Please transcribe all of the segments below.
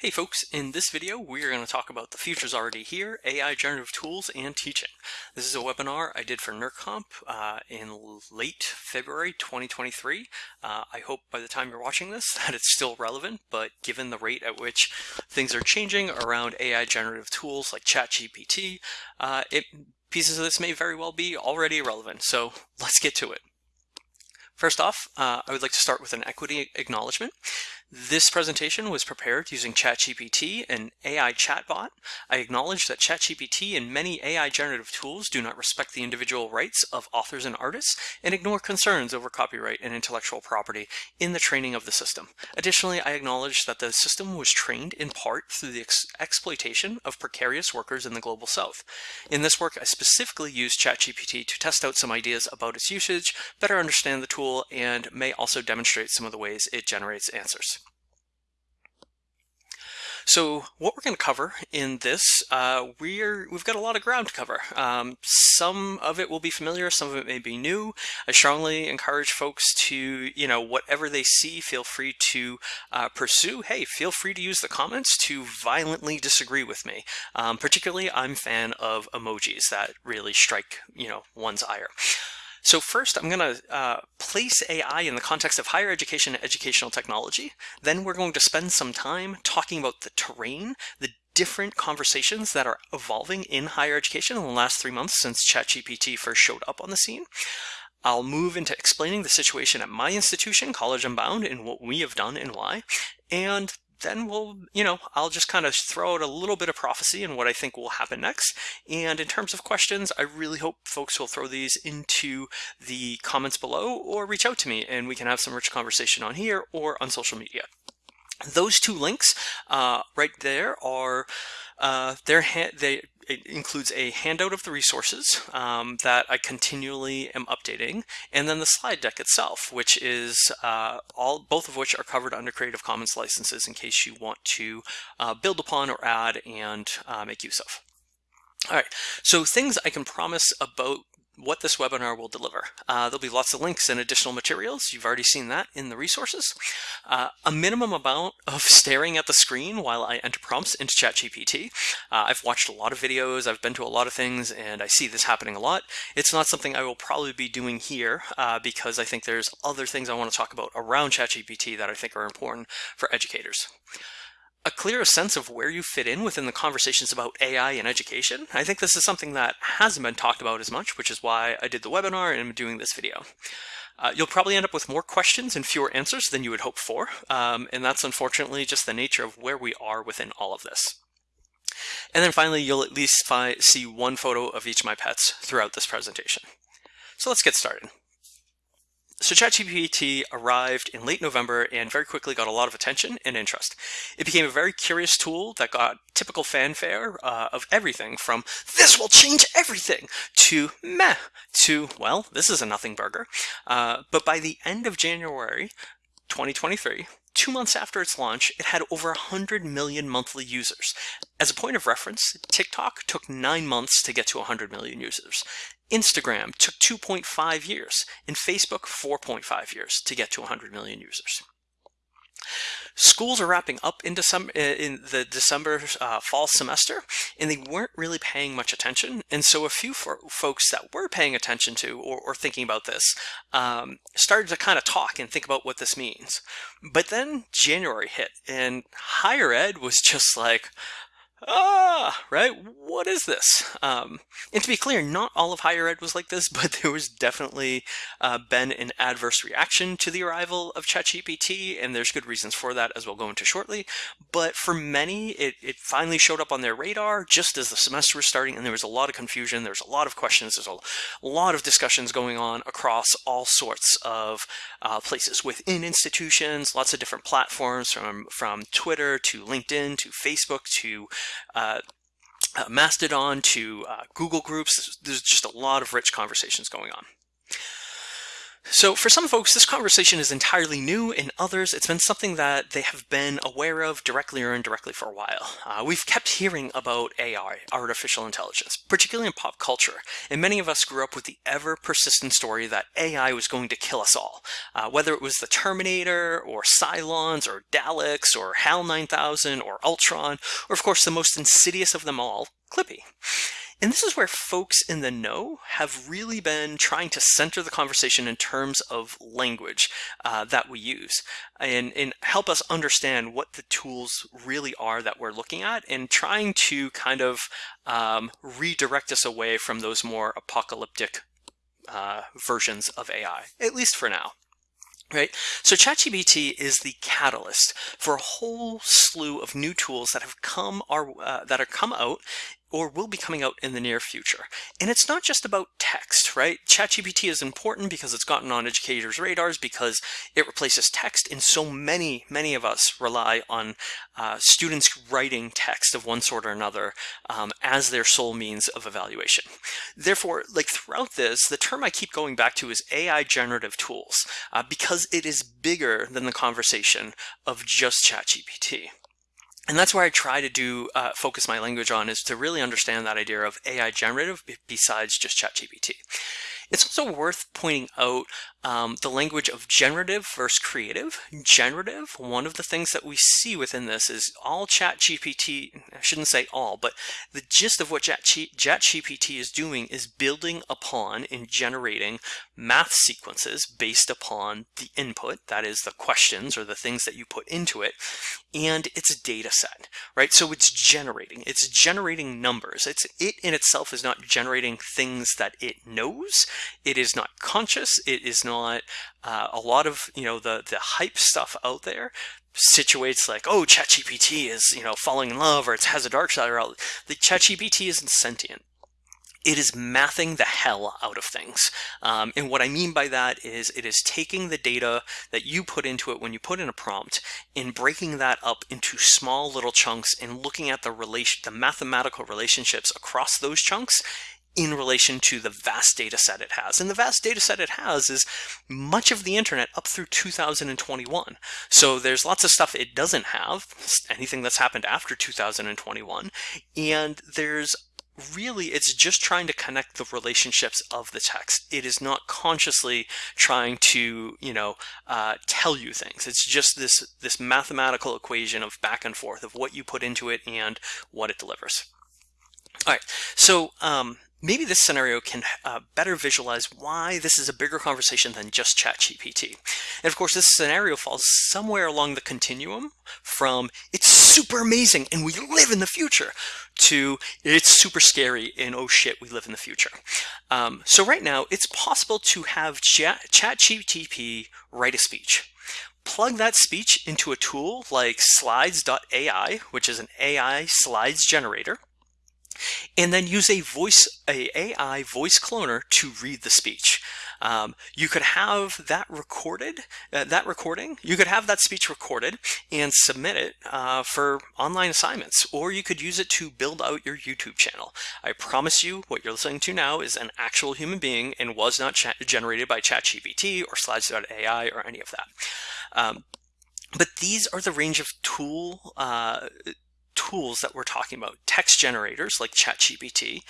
Hey folks, in this video we're going to talk about the future's already here, AI generative tools and teaching. This is a webinar I did for NERComp uh, in late February 2023. Uh, I hope by the time you're watching this that it's still relevant, but given the rate at which things are changing around AI generative tools like ChatGPT, uh, it, pieces of this may very well be already irrelevant, so let's get to it. First off, uh, I would like to start with an equity acknowledgement. This presentation was prepared using ChatGPT, an AI chatbot. I acknowledge that ChatGPT and many AI generative tools do not respect the individual rights of authors and artists and ignore concerns over copyright and intellectual property in the training of the system. Additionally, I acknowledge that the system was trained in part through the ex exploitation of precarious workers in the global south. In this work, I specifically used ChatGPT to test out some ideas about its usage, better understand the tool, and may also demonstrate some of the ways it generates answers. So what we're going to cover in this, uh, we're, we've got a lot of ground to cover. Um, some of it will be familiar, some of it may be new. I strongly encourage folks to, you know, whatever they see, feel free to uh, pursue. Hey, feel free to use the comments to violently disagree with me. Um, particularly, I'm fan of emojis that really strike, you know, one's ire. So first, I'm going to uh, place AI in the context of higher education and educational technology. Then we're going to spend some time talking about the terrain, the different conversations that are evolving in higher education in the last three months since ChatGPT first showed up on the scene. I'll move into explaining the situation at my institution, College Unbound, and what we have done and why. And then we'll, you know, I'll just kind of throw out a little bit of prophecy and what I think will happen next. And in terms of questions, I really hope folks will throw these into the comments below or reach out to me and we can have some rich conversation on here or on social media. Those two links uh, right there are uh, their they it includes a handout of the resources um, that I continually am updating, and then the slide deck itself, which is uh, all both of which are covered under Creative Commons licenses in case you want to uh, build upon or add and uh, make use of. All right, so things I can promise about what this webinar will deliver. Uh, there'll be lots of links and additional materials. You've already seen that in the resources. Uh, a minimum amount of staring at the screen while I enter prompts into ChatGPT. Uh, I've watched a lot of videos, I've been to a lot of things, and I see this happening a lot. It's not something I will probably be doing here uh, because I think there's other things I want to talk about around ChatGPT that I think are important for educators a clearer sense of where you fit in within the conversations about AI and education. I think this is something that hasn't been talked about as much, which is why I did the webinar and I'm doing this video. Uh, you'll probably end up with more questions and fewer answers than you would hope for, um, and that's unfortunately just the nature of where we are within all of this. And then finally, you'll at least see one photo of each of my pets throughout this presentation. So let's get started. So ChatGPT arrived in late November and very quickly got a lot of attention and interest. It became a very curious tool that got typical fanfare uh, of everything from this will change everything to meh to, well, this is a nothing burger. Uh, but by the end of January 2023, two months after its launch, it had over 100 million monthly users. As a point of reference, TikTok took nine months to get to 100 million users. Instagram took 2.5 years, and Facebook 4.5 years to get to 100 million users. Schools are wrapping up in December in the December uh, fall semester, and they weren't really paying much attention. And so a few folks that were paying attention to or, or thinking about this um, started to kind of talk and think about what this means. But then January hit, and higher ed was just like, ah, right? What is this? Um, and to be clear, not all of higher ed was like this, but there was definitely uh, been an adverse reaction to the arrival of ChatGPT, and there's good reasons for that, as we'll go into shortly. But for many, it, it finally showed up on their radar just as the semester was starting, and there was a lot of confusion, there's a lot of questions, there's a lot of discussions going on across all sorts of uh, places within institutions, lots of different platforms, from, from Twitter to LinkedIn to Facebook to uh, uh, Mastodon to uh, Google Groups. There's just a lot of rich conversations going on. So for some folks, this conversation is entirely new. In others, it's been something that they have been aware of directly or indirectly for a while. Uh, we've kept hearing about AI, artificial intelligence, particularly in pop culture, and many of us grew up with the ever-persistent story that AI was going to kill us all. Uh, whether it was the Terminator, or Cylons, or Daleks, or HAL 9000, or Ultron, or of course the most insidious of them all, Clippy. And this is where folks in the know have really been trying to center the conversation in terms of language uh, that we use and, and help us understand what the tools really are that we're looking at and trying to kind of um, redirect us away from those more apocalyptic uh, versions of AI, at least for now right? So ChatGPT is the catalyst for a whole slew of new tools that have come our, uh, that are come out or will be coming out in the near future. And it's not just about text, right? ChatGPT is important because it's gotten on educators' radars because it replaces text and so many, many of us rely on uh, students writing text of one sort or another um, as their sole means of evaluation. Therefore, like throughout this, the term I keep going back to is AI generative tools uh, because it is bigger than the conversation of just ChatGPT. And that's where I try to do uh, focus my language on is to really understand that idea of AI generative besides just ChatGPT. It's also worth pointing out um, the language of generative versus creative. Generative, one of the things that we see within this is all chat GPT, I shouldn't say all, but the gist of what chat, chat GPT is doing is building upon and generating math sequences based upon the input, that is the questions or the things that you put into it, and its data set, right? So it's generating, it's generating numbers. It's It in itself is not generating things that it knows. It is not conscious. It is not uh, a lot of you know the the hype stuff out there situates like oh ChatGPT is you know falling in love or it has a dark side or the ChatGPT isn't sentient. It is mathing the hell out of things. Um, and what I mean by that is it is taking the data that you put into it when you put in a prompt and breaking that up into small little chunks and looking at the relation, the mathematical relationships across those chunks in relation to the vast data set it has. And the vast data set it has is much of the internet up through 2021. So there's lots of stuff it doesn't have, anything that's happened after 2021. And there's really it's just trying to connect the relationships of the text. It is not consciously trying to, you know, uh, tell you things. It's just this this mathematical equation of back and forth of what you put into it and what it delivers. All right, so um, maybe this scenario can uh, better visualize why this is a bigger conversation than just ChatGPT. And of course, this scenario falls somewhere along the continuum from it's super amazing and we live in the future to it's super scary and oh shit, we live in the future. Um, so right now, it's possible to have ChatGPT write a speech plug that speech into a tool like slides.ai, which is an AI slides generator, and then use a voice, a AI voice cloner to read the speech. Um, you could have that recorded, uh, that recording, you could have that speech recorded and submit it uh, for online assignments, or you could use it to build out your YouTube channel. I promise you what you're listening to now is an actual human being and was not generated by ChatGPT or Slides.ai or any of that. Um, but these are the range of tool uh, tools that we're talking about. Text generators like ChatGPT,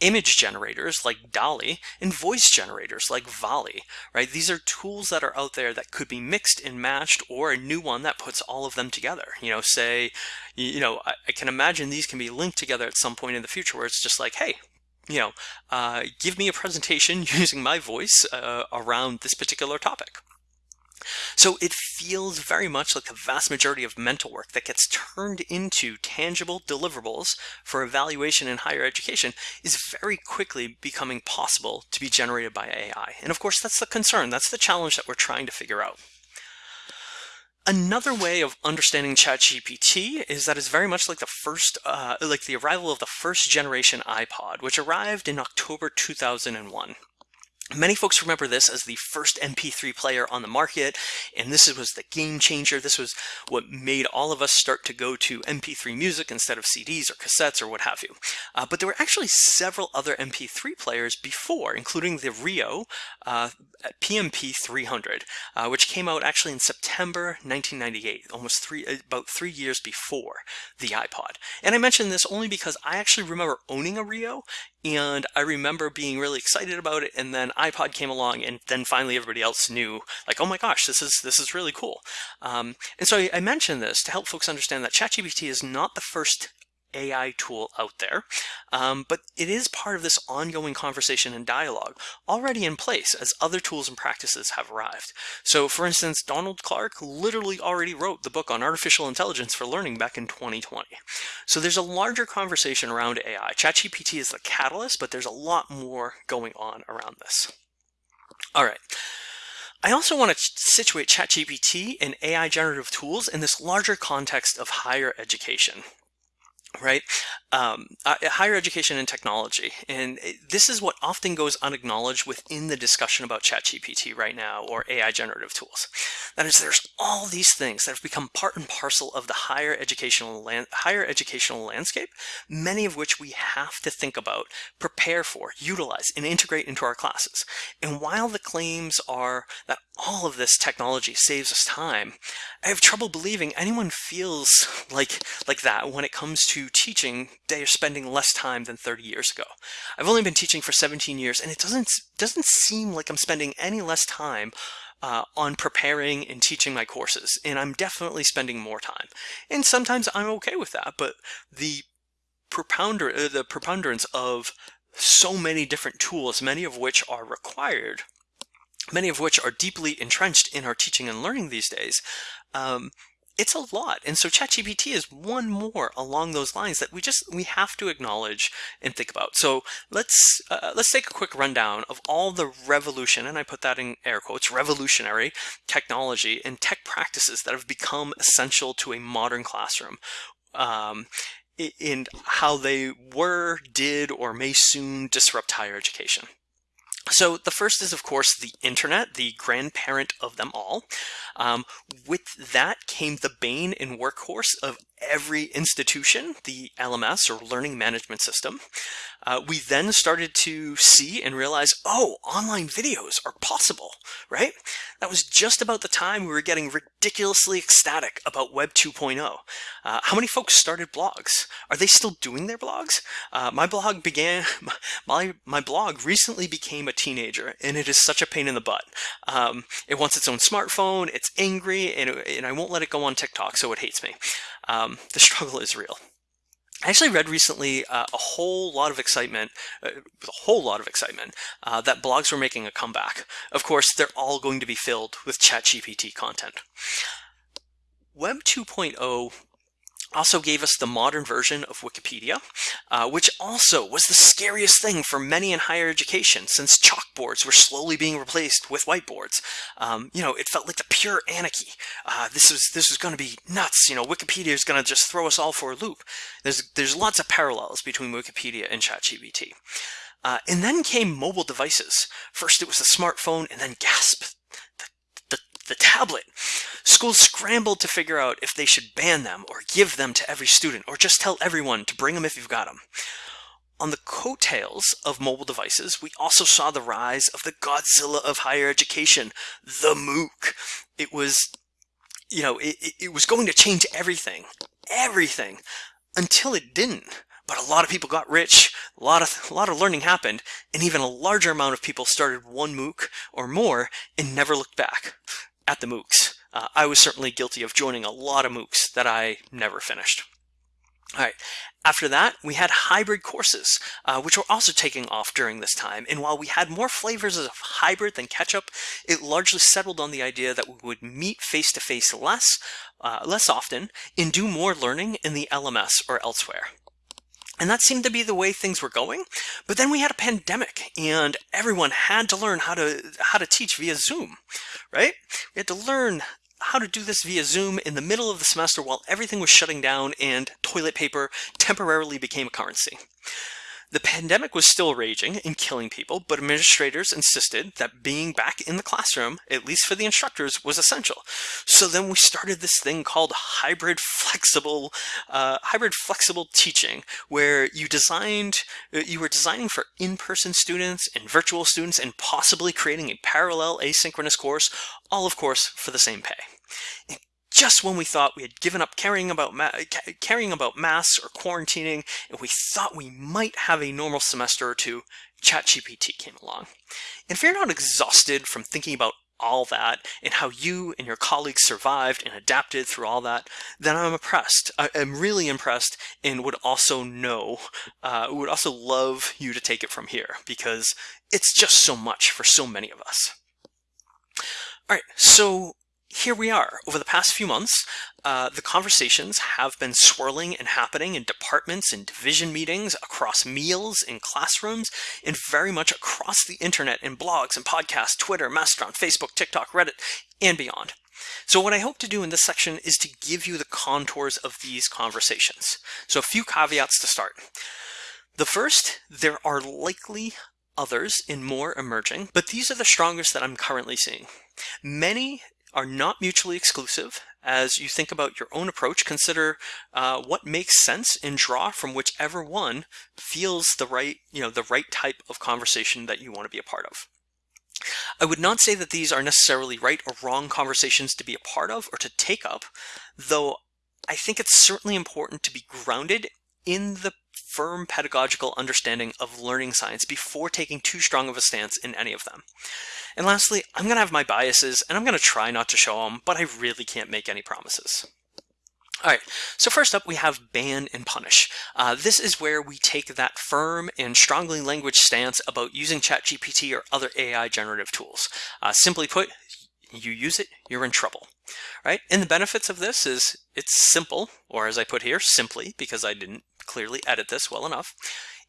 image generators like DALL-E, and voice generators like VALL-E, right? These are tools that are out there that could be mixed and matched or a new one that puts all of them together. You know, say, you know, I, I can imagine these can be linked together at some point in the future where it's just like, hey, you know, uh, give me a presentation using my voice uh, around this particular topic. So it feels very much like the vast majority of mental work that gets turned into tangible deliverables for evaluation in higher education is very quickly becoming possible to be generated by AI. And of course, that's the concern. That's the challenge that we're trying to figure out. Another way of understanding ChatGPT is that it's very much like the first, uh, like the arrival of the first generation iPod, which arrived in October 2001. Many folks remember this as the first MP3 player on the market, and this was the game changer. This was what made all of us start to go to MP3 music instead of CDs or cassettes or what have you. Uh, but there were actually several other MP3 players before, including the Rio uh, PMP 300, uh, which came out actually in September 1998, almost three, about three years before the iPod. And I mention this only because I actually remember owning a Rio and I remember being really excited about it and then iPod came along and then finally everybody else knew like oh my gosh this is this is really cool. Um, and so I, I mentioned this to help folks understand that ChatGPT is not the first AI tool out there, um, but it is part of this ongoing conversation and dialogue already in place as other tools and practices have arrived. So for instance, Donald Clark literally already wrote the book on artificial intelligence for learning back in 2020. So there's a larger conversation around AI. ChatGPT is the catalyst, but there's a lot more going on around this. All right. I also want to situate ChatGPT and AI generative tools in this larger context of higher education right? Um, uh, higher education and technology. And this is what often goes unacknowledged within the discussion about ChatGPT right now or AI generative tools. That is, there's all these things that have become part and parcel of the higher educational higher educational landscape, many of which we have to think about, prepare for, utilize, and integrate into our classes. And while the claims are that all of this technology saves us time, I have trouble believing anyone feels like like that when it comes to teaching they are spending less time than 30 years ago. I've only been teaching for 17 years and it doesn't doesn't seem like I'm spending any less time uh, on preparing and teaching my courses and I'm definitely spending more time. And sometimes I'm okay with that, but the propounder uh, the preponderance of so many different tools, many of which are required many of which are deeply entrenched in our teaching and learning these days, um, it's a lot. And so ChatGPT is one more along those lines that we just we have to acknowledge and think about. So let's uh, let's take a quick rundown of all the revolution, and I put that in air quotes, revolutionary technology and tech practices that have become essential to a modern classroom. Um, in how they were, did, or may soon disrupt higher education. So the first is, of course, the internet, the grandparent of them all. Um, with that came the bane and workhorse of every institution, the LMS or Learning Management System. Uh, we then started to see and realize, oh, online videos are possible, right? That was just about the time we were getting ridiculously ecstatic about Web 2.0. Uh, how many folks started blogs? Are they still doing their blogs? Uh, my blog began, my, my blog recently became a teenager and it is such a pain in the butt. Um, it wants its own smartphone, it's angry, and, and I won't let it go on TikTok, so it hates me. Um, the struggle is real. I actually read recently uh, a whole lot of excitement, uh, a whole lot of excitement, uh, that blogs were making a comeback. Of course, they're all going to be filled with ChatGPT content. Web 2.0 also gave us the modern version of Wikipedia, uh, which also was the scariest thing for many in higher education since chalkboards were slowly being replaced with whiteboards. Um, you know, it felt like the pure anarchy. Uh, this was this was going to be nuts. You know, Wikipedia is going to just throw us all for a loop. There's there's lots of parallels between Wikipedia and ChatGPT. Uh, and then came mobile devices. First it was the smartphone, and then gasp, the the tablet. Schools scrambled to figure out if they should ban them or give them to every student or just tell everyone to bring them if you've got them. On the coattails of mobile devices, we also saw the rise of the Godzilla of higher education, the MOOC. It was, you know, it, it was going to change everything, everything, until it didn't. But a lot of people got rich, a lot of, a lot of learning happened, and even a larger amount of people started one MOOC or more and never looked back at the MOOCs. Uh, I was certainly guilty of joining a lot of MOOCs that I never finished. All right. After that, we had hybrid courses, uh, which were also taking off during this time. And while we had more flavors of hybrid than ketchup, it largely settled on the idea that we would meet face-to-face -face less, uh, less often and do more learning in the LMS or elsewhere. And that seemed to be the way things were going. But then we had a pandemic and everyone had to learn how to how to teach via Zoom, right? We had to learn how to do this via Zoom in the middle of the semester while everything was shutting down and toilet paper temporarily became a currency. The pandemic was still raging and killing people, but administrators insisted that being back in the classroom, at least for the instructors, was essential. So then we started this thing called hybrid flexible, uh, hybrid flexible teaching, where you designed, uh, you were designing for in-person students and virtual students, and possibly creating a parallel asynchronous course, all of course for the same pay just when we thought we had given up caring about caring about masks or quarantining, and we thought we might have a normal semester or two, ChatGPT came along. And if you're not exhausted from thinking about all that and how you and your colleagues survived and adapted through all that, then I'm impressed. I am really impressed and would also know, uh, would also love you to take it from here because it's just so much for so many of us. All right, so here we are. Over the past few months, uh, the conversations have been swirling and happening in departments and division meetings, across meals, in classrooms, and very much across the internet in blogs and podcasts, Twitter, Mastodon, Facebook, TikTok, Reddit, and beyond. So what I hope to do in this section is to give you the contours of these conversations. So a few caveats to start. The first, there are likely others in more emerging, but these are the strongest that I'm currently seeing. Many are not mutually exclusive. As you think about your own approach, consider uh, what makes sense and draw from whichever one feels the right, you know, the right type of conversation that you want to be a part of. I would not say that these are necessarily right or wrong conversations to be a part of or to take up, though I think it's certainly important to be grounded in the firm pedagogical understanding of learning science before taking too strong of a stance in any of them. And lastly, I'm going to have my biases and I'm going to try not to show them, but I really can't make any promises. All right, so first up we have ban and punish. Uh, this is where we take that firm and strongly language stance about using ChatGPT or other AI generative tools. Uh, simply put, you use it, you're in trouble, right? And the benefits of this is it's simple, or as I put here, simply, because I didn't clearly edit this well enough.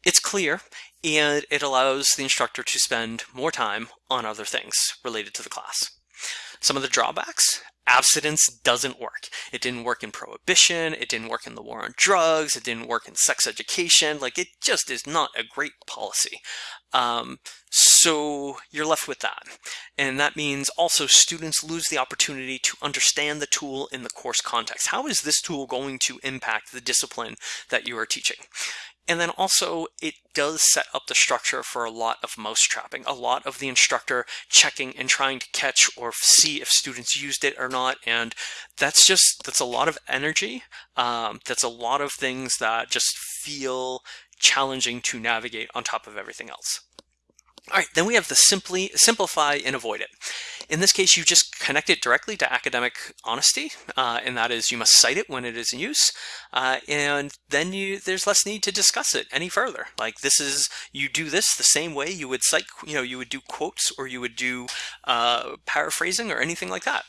It's clear and it allows the instructor to spend more time on other things related to the class. Some of the drawbacks, abstinence doesn't work. It didn't work in prohibition, it didn't work in the war on drugs, it didn't work in sex education, like it just is not a great policy. Um, so you're left with that. And that means also students lose the opportunity to understand the tool in the course context. How is this tool going to impact the discipline that you are teaching? And then also it does set up the structure for a lot of mouse trapping, a lot of the instructor checking and trying to catch or see if students used it or not. And that's just, that's a lot of energy. Um, that's a lot of things that just feel challenging to navigate on top of everything else. All right, then we have the simply simplify and avoid it. In this case, you just connect it directly to academic honesty, uh, and that is you must cite it when it is in use, uh, and then you there's less need to discuss it any further. Like this is you do this the same way you would cite, you know, you would do quotes or you would do uh, paraphrasing or anything like that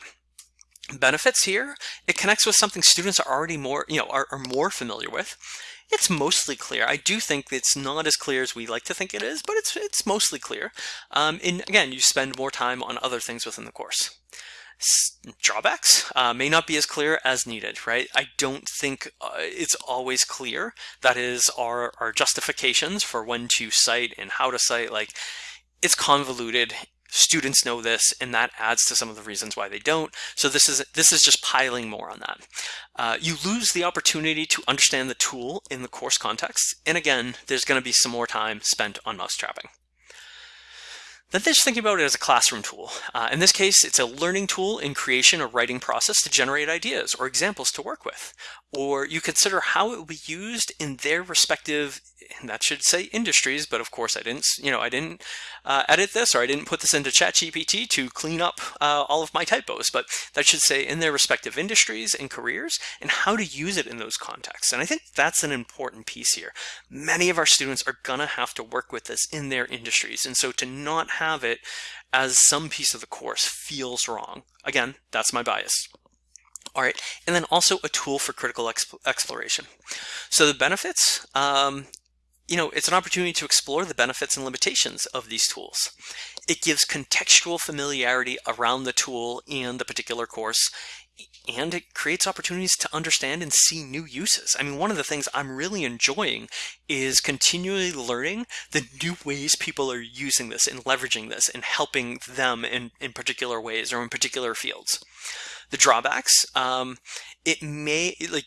benefits here it connects with something students are already more you know are, are more familiar with it's mostly clear. I do think it's not as clear as we like to think it is, but it's it's mostly clear. Um, and again, you spend more time on other things within the course. Drawbacks uh, may not be as clear as needed, right? I don't think uh, it's always clear. That is our, our justifications for when to cite and how to cite. Like, it's convoluted students know this and that adds to some of the reasons why they don't so this is this is just piling more on that uh, you lose the opportunity to understand the tool in the course context and again there's going to be some more time spent on mouse trapping then just thinking about it as a classroom tool. Uh, in this case, it's a learning tool in creation or writing process to generate ideas or examples to work with. Or you consider how it will be used in their respective and that should say industries, but of course I didn't, you know, I didn't uh, edit this or I didn't put this into ChatGPT to clean up uh, all of my typos, but that should say in their respective industries and careers and how to use it in those contexts. And I think that's an important piece here. Many of our students are gonna have to work with this in their industries. And so to not have it as some piece of the course feels wrong. Again, that's my bias. All right, and then also a tool for critical exp exploration. So the benefits, um, you know, it's an opportunity to explore the benefits and limitations of these tools. It gives contextual familiarity around the tool and the particular course. and it creates opportunities to understand and see new uses. I mean, one of the things I'm really enjoying is continually learning the new ways people are using this and leveraging this and helping them in, in particular ways or in particular fields. The drawbacks, um, it may, like,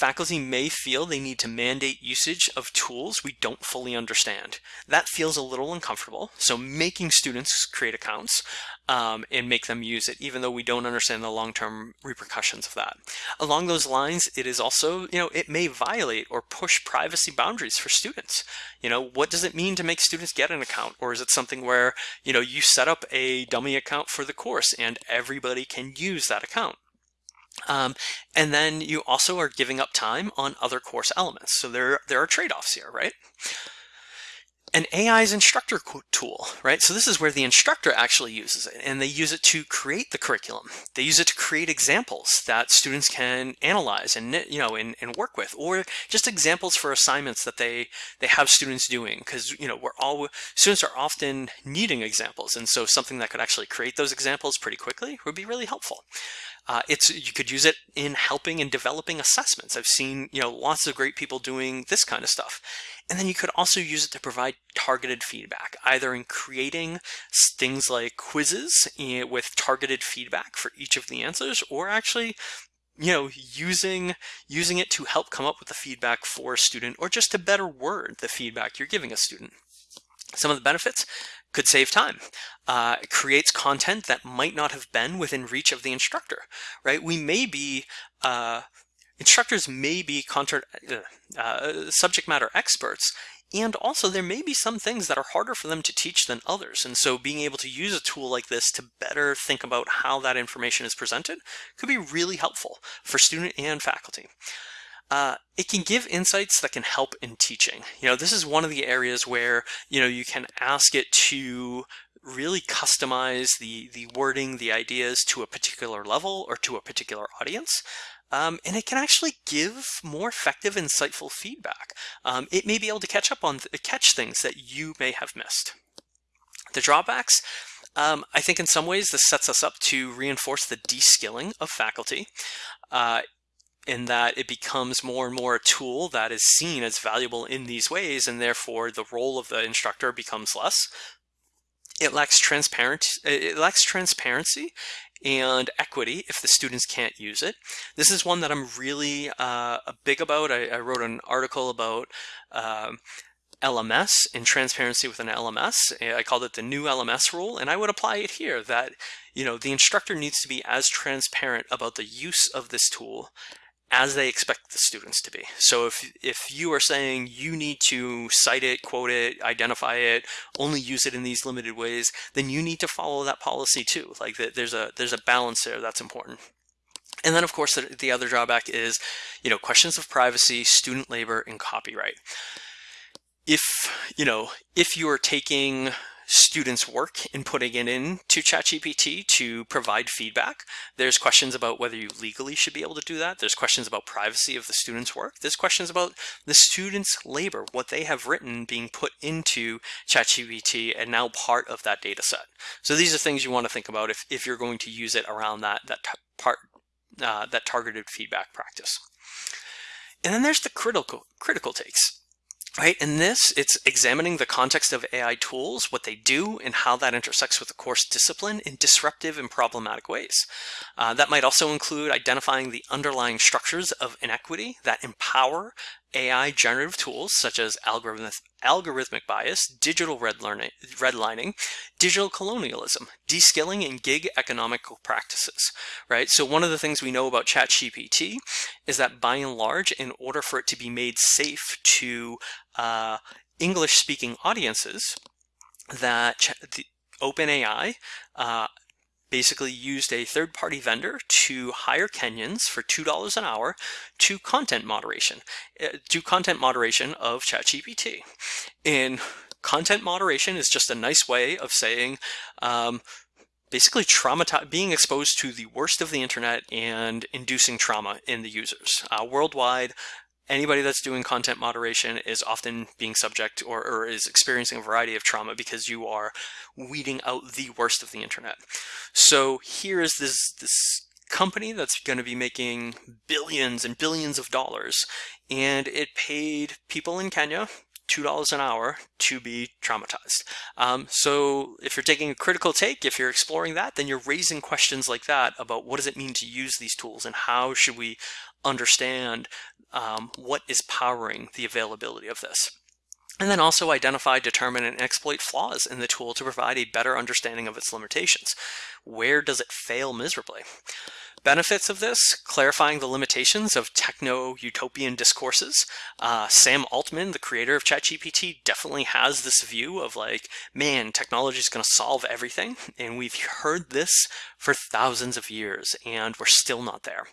faculty may feel they need to mandate usage of tools we don't fully understand. That feels a little uncomfortable, so making students create accounts um, and make them use it, even though we don't understand the long-term repercussions of that. Along those lines, it is also, you know, it may violate or push privacy boundaries for students. You know, what does it mean to make students get an account? Or is it something where, you know, you set up a dummy account for the course and everybody can use that account? Um, and then you also are giving up time on other course elements. So there, there are trade-offs here, right? An AI's instructor tool, right? So this is where the instructor actually uses it and they use it to create the curriculum. They use it to create examples that students can analyze and, you know, and, and work with, or just examples for assignments that they, they have students doing. Cause, you know, we're all, students are often needing examples. And so something that could actually create those examples pretty quickly would be really helpful. Uh, it's you could use it in helping and developing assessments. I've seen you know lots of great people doing this kind of stuff. And then you could also use it to provide targeted feedback, either in creating things like quizzes eh, with targeted feedback for each of the answers, or actually you know, using using it to help come up with the feedback for a student or just to better word the feedback you're giving a student. Some of the benefits could save time. Uh, creates content that might not have been within reach of the instructor, right? We may be, uh, instructors may be contra uh, uh, subject matter experts, and also there may be some things that are harder for them to teach than others. And so being able to use a tool like this to better think about how that information is presented could be really helpful for student and faculty. Uh, it can give insights that can help in teaching. You know, this is one of the areas where, you know, you can ask it to really customize the, the wording, the ideas to a particular level or to a particular audience. Um, and it can actually give more effective, insightful feedback. Um, it may be able to catch up on, th catch things that you may have missed. The drawbacks, um, I think in some ways this sets us up to reinforce the de-skilling of faculty. Uh, in that it becomes more and more a tool that is seen as valuable in these ways, and therefore the role of the instructor becomes less. It lacks transparent. It lacks transparency and equity if the students can't use it. This is one that I'm really uh, big about. I, I, wrote an article about um, LMS and transparency with an LMS. I called it the new LMS rule, and I would apply it here that you know the instructor needs to be as transparent about the use of this tool as they expect the students to be. So if, if you are saying you need to cite it, quote it, identify it, only use it in these limited ways, then you need to follow that policy too. Like there's a, there's a balance there that's important. And then of course the, the other drawback is, you know, questions of privacy, student labor, and copyright. If, you know, if you are taking students' work in putting it into ChatGPT to provide feedback. There's questions about whether you legally should be able to do that. There's questions about privacy of the student's work. There's questions about the student's labor, what they have written being put into ChatGPT and now part of that data set. So these are things you want to think about if, if you're going to use it around that, that part, uh, that targeted feedback practice. And then there's the critical, critical takes. Right, in this, it's examining the context of AI tools, what they do, and how that intersects with the course discipline in disruptive and problematic ways. Uh, that might also include identifying the underlying structures of inequity that empower AI generative tools such as algorithmic, algorithmic bias, digital redlining, digital colonialism, de-skilling, and gig economical practices, right? So one of the things we know about ChatGPT is that by and large, in order for it to be made safe to uh, English-speaking audiences, that the OpenAI uh, basically used a third-party vendor to hire Kenyans for $2 an hour to content moderation, uh, do content moderation of ChatGPT. And content moderation is just a nice way of saying um, basically traumati being exposed to the worst of the internet and inducing trauma in the users. Uh, worldwide, anybody that's doing content moderation is often being subject or, or, is experiencing a variety of trauma because you are weeding out the worst of the internet. So here is this, this company that's going to be making billions and billions of dollars, and it paid people in Kenya $2 an hour to be traumatized. Um, so if you're taking a critical take, if you're exploring that, then you're raising questions like that about what does it mean to use these tools and how should we understand um, what is powering the availability of this. And then also identify, determine, and exploit flaws in the tool to provide a better understanding of its limitations. Where does it fail miserably? Benefits of this, clarifying the limitations of techno-utopian discourses. Uh, Sam Altman, the creator of ChatGPT, definitely has this view of like, man, technology is going to solve everything. And we've heard this for thousands of years, and we're still not there.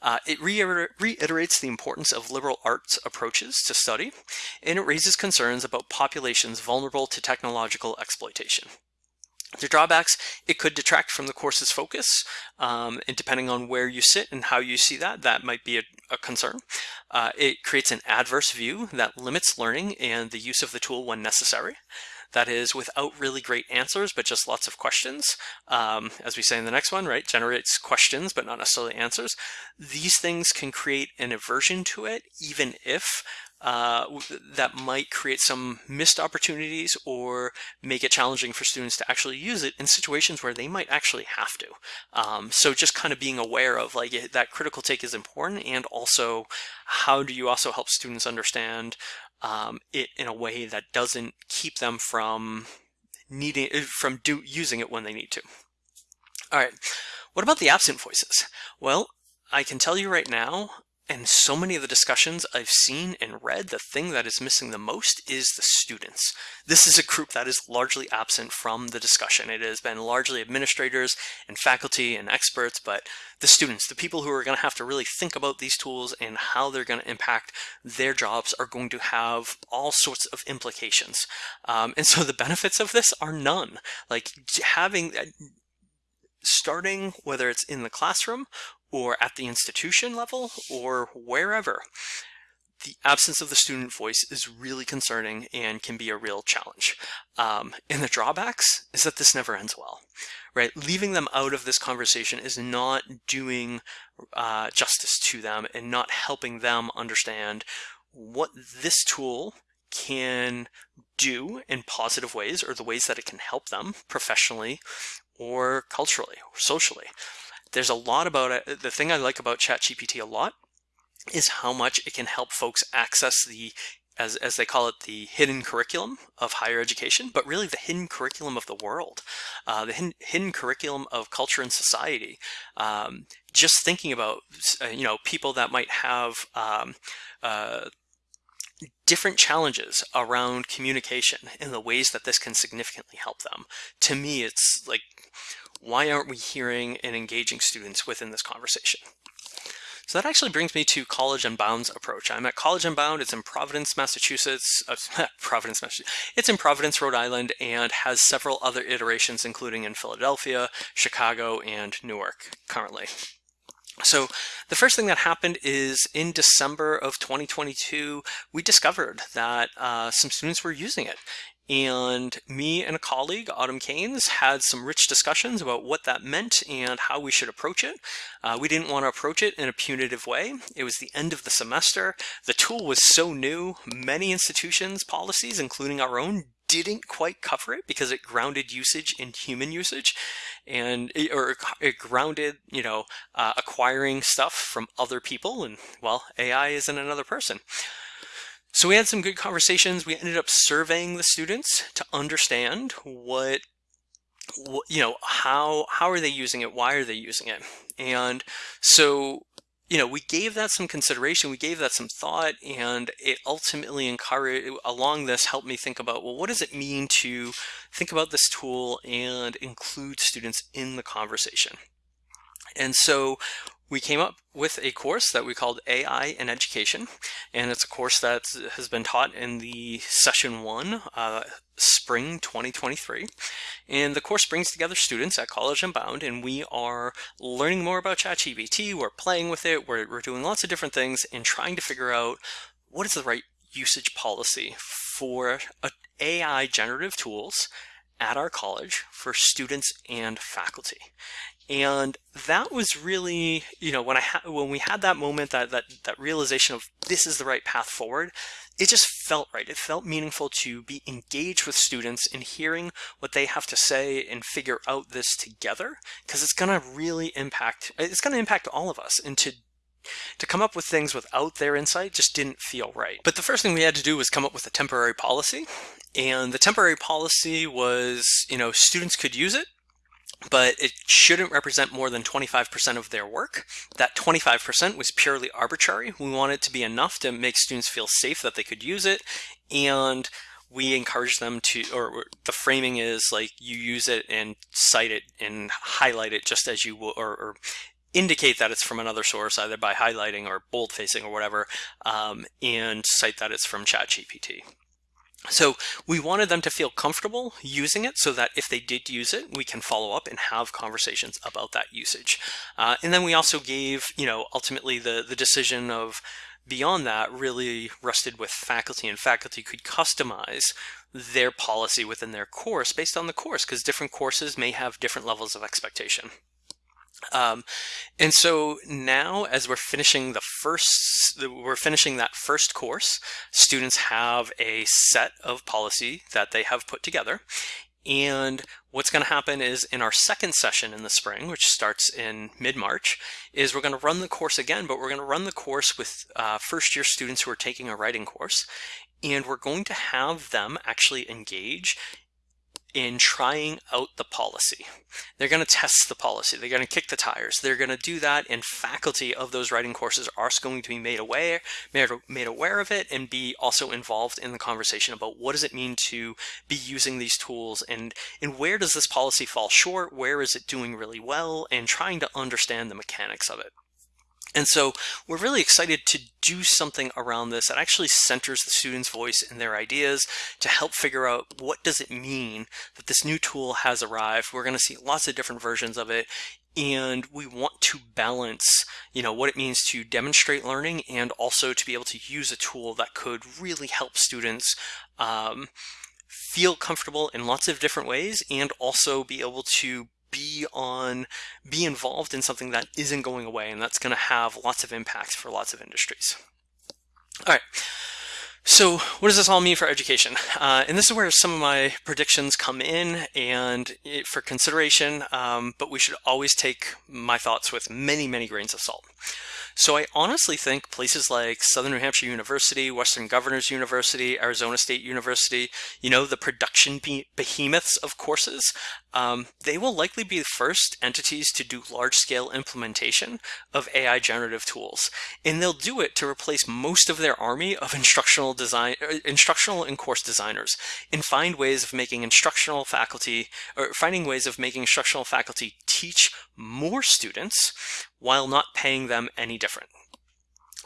Uh, it reiter reiterates the importance of liberal arts approaches to study, and it raises concerns about populations vulnerable to technological exploitation. The drawbacks, it could detract from the course's focus, um, and depending on where you sit and how you see that, that might be a, a concern. Uh, it creates an adverse view that limits learning and the use of the tool when necessary. That is without really great answers, but just lots of questions. Um, as we say in the next one, right, generates questions, but not necessarily answers. These things can create an aversion to it, even if uh, that might create some missed opportunities or make it challenging for students to actually use it in situations where they might actually have to. Um, so just kind of being aware of like that critical take is important and also how do you also help students understand um, it in a way that doesn't keep them from needing uh, from do, using it when they need to. All right, what about the absent voices? Well, I can tell you right now, and so many of the discussions I've seen and read, the thing that is missing the most is the students. This is a group that is largely absent from the discussion. It has been largely administrators and faculty and experts, but the students, the people who are going to have to really think about these tools and how they're going to impact their jobs are going to have all sorts of implications. Um, and so the benefits of this are none. Like having uh, starting whether it's in the classroom or at the institution level or wherever, the absence of the student voice is really concerning and can be a real challenge. Um, and the drawbacks is that this never ends well, right? Leaving them out of this conversation is not doing uh, justice to them and not helping them understand what this tool can do in positive ways or the ways that it can help them professionally or culturally or socially. There's a lot about it. The thing I like about ChatGPT a lot is how much it can help folks access the as, as they call it, the hidden curriculum of higher education, but really the hidden curriculum of the world, uh, the hidden, hidden, curriculum of culture and society. Um, just thinking about, uh, you know, people that might have um, uh, different challenges around communication and the ways that this can significantly help them. To me, it's like why aren't we hearing and engaging students within this conversation? So that actually brings me to College Unbound's approach. I'm at College Unbound. It's in Providence, Massachusetts. Uh, Providence, Massachusetts. It's in Providence, Rhode Island, and has several other iterations, including in Philadelphia, Chicago, and Newark currently. So the first thing that happened is in December of 2022, we discovered that uh, some students were using it. And me and a colleague, Autumm Caines, had some rich discussions about what that meant and how we should approach it. Uh, we didn't want to approach it in a punitive way. It was the end of the semester. The tool was so new. Many institutions' policies, including our own, didn't quite cover it because it grounded usage in human usage and it, or it grounded you know uh, acquiring stuff from other people and well AI isn't another person so we had some good conversations. We ended up surveying the students to understand what, you know, how, how are they using it? Why are they using it? And so, you know, we gave that some consideration, we gave that some thought, and it ultimately encouraged, along this, helped me think about, well, what does it mean to think about this tool and include students in the conversation? And so we came up with a course that we called AI in Education, and it's a course that has been taught in the session one, uh, spring 2023. And the course brings together students at College Unbound, and we are learning more about ChatGPT, we're playing with it, we're, we're doing lots of different things and trying to figure out what is the right usage policy for AI generative tools at our college for students and faculty. And that was really, you know, when I when we had that moment, that that that realization of this is the right path forward, it just felt right. It felt meaningful to be engaged with students in hearing what they have to say and figure out this together because it's going to really impact it's going to impact all of us and to to come up with things without their insight just didn't feel right. But the first thing we had to do was come up with a temporary policy. And the temporary policy was, you know, students could use it, but it shouldn't represent more than 25% of their work. That 25% was purely arbitrary. We want it to be enough to make students feel safe that they could use it. And we encourage them to, or the framing is like you use it and cite it and highlight it just as you will, or, or indicate that it's from another source, either by highlighting or bold facing or whatever, um, and cite that it's from ChatGPT. So we wanted them to feel comfortable using it so that if they did use it, we can follow up and have conversations about that usage. Uh, and then we also gave, you know, ultimately the, the decision of beyond that really rested with faculty and faculty could customize their policy within their course based on the course because different courses may have different levels of expectation. Um, and so now as we're finishing the first, we're finishing that first course, students have a set of policy that they have put together. And what's going to happen is in our second session in the spring, which starts in mid-March, is we're going to run the course again, but we're going to run the course with uh, first year students who are taking a writing course. And we're going to have them actually engage in trying out the policy. They're going to test the policy. They're going to kick the tires. They're going to do that and faculty of those writing courses are going to be made aware, made aware of it and be also involved in the conversation about what does it mean to be using these tools and, and where does this policy fall short? Where is it doing really well? And trying to understand the mechanics of it. And so we're really excited to do something around this that actually centers the student's voice and their ideas to help figure out what does it mean that this new tool has arrived. We're going to see lots of different versions of it and we want to balance you know what it means to demonstrate learning and also to be able to use a tool that could really help students um, feel comfortable in lots of different ways and also be able to be on, be involved in something that isn't going away and that's going to have lots of impacts for lots of industries. All right. So what does this all mean for education? Uh, and this is where some of my predictions come in and it, for consideration, um, but we should always take my thoughts with many, many grains of salt. So I honestly think places like Southern New Hampshire University, Western Governors University, Arizona State University, you know, the production behemoths of courses, um, they will likely be the first entities to do large-scale implementation of AI generative tools. And they'll do it to replace most of their army of instructional design, uh, instructional and course designers and find ways of making instructional faculty, or finding ways of making instructional faculty teach more students while not paying them any different.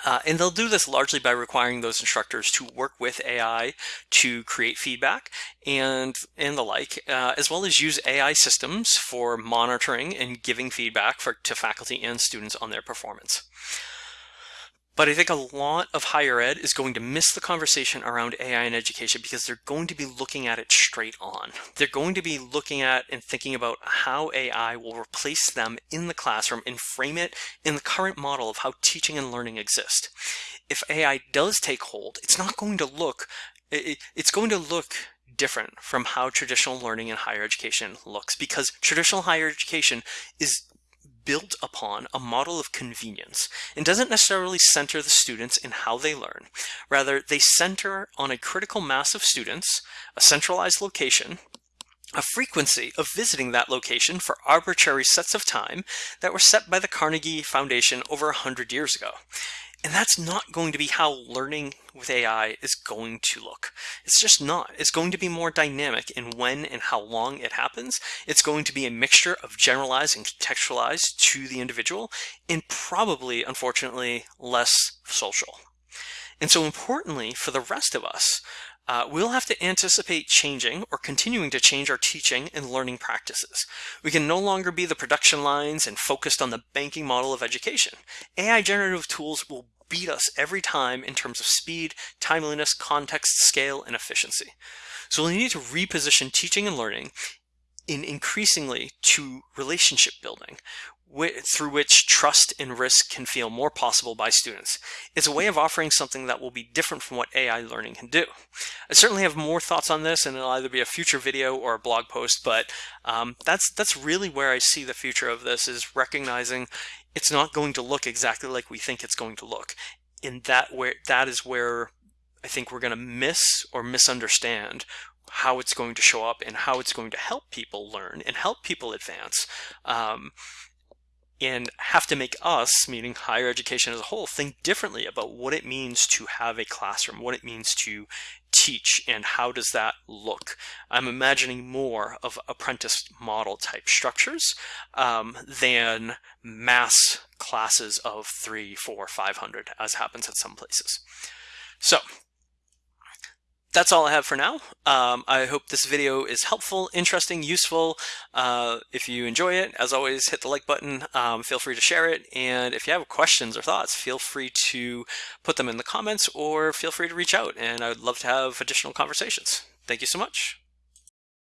Uh, and they'll do this largely by requiring those instructors to work with AI to create feedback and, and the like, uh, as well as use AI systems for monitoring and giving feedback for, to faculty and students on their performance. But I think a lot of higher ed is going to miss the conversation around AI and education because they're going to be looking at it straight on. They're going to be looking at and thinking about how AI will replace them in the classroom and frame it in the current model of how teaching and learning exist. If AI does take hold, it's not going to look, it's going to look different from how traditional learning in higher education looks because traditional higher education is built upon a model of convenience and doesn't necessarily center the students in how they learn. Rather, they center on a critical mass of students, a centralized location, a frequency of visiting that location for arbitrary sets of time that were set by the Carnegie Foundation over a hundred years ago. And that's not going to be how learning with AI is going to look. It's just not. It's going to be more dynamic in when and how long it happens. It's going to be a mixture of generalized and contextualized to the individual and probably, unfortunately, less social. And so importantly, for the rest of us, uh, we'll have to anticipate changing or continuing to change our teaching and learning practices. We can no longer be the production lines and focused on the banking model of education. AI generative tools will beat us every time in terms of speed, timeliness, context, scale, and efficiency. So we need to reposition teaching and learning in increasingly to relationship building through which trust and risk can feel more possible by students. It's a way of offering something that will be different from what AI learning can do. I certainly have more thoughts on this and it'll either be a future video or a blog post, but um, that's, that's really where I see the future of this is recognizing it's not going to look exactly like we think it's going to look. In that where that is where I think we're going to miss or misunderstand how it's going to show up and how it's going to help people learn and help people advance. Um, and have to make us, meaning higher education as a whole, think differently about what it means to have a classroom, what it means to teach, and how does that look. I'm imagining more of apprentice model type structures um, than mass classes of three, four, five hundred, as happens at some places. So that's all I have for now. Um, I hope this video is helpful, interesting, useful. Uh, if you enjoy it, as always, hit the like button. Um, feel free to share it. And if you have questions or thoughts, feel free to put them in the comments or feel free to reach out. And I would love to have additional conversations. Thank you so much.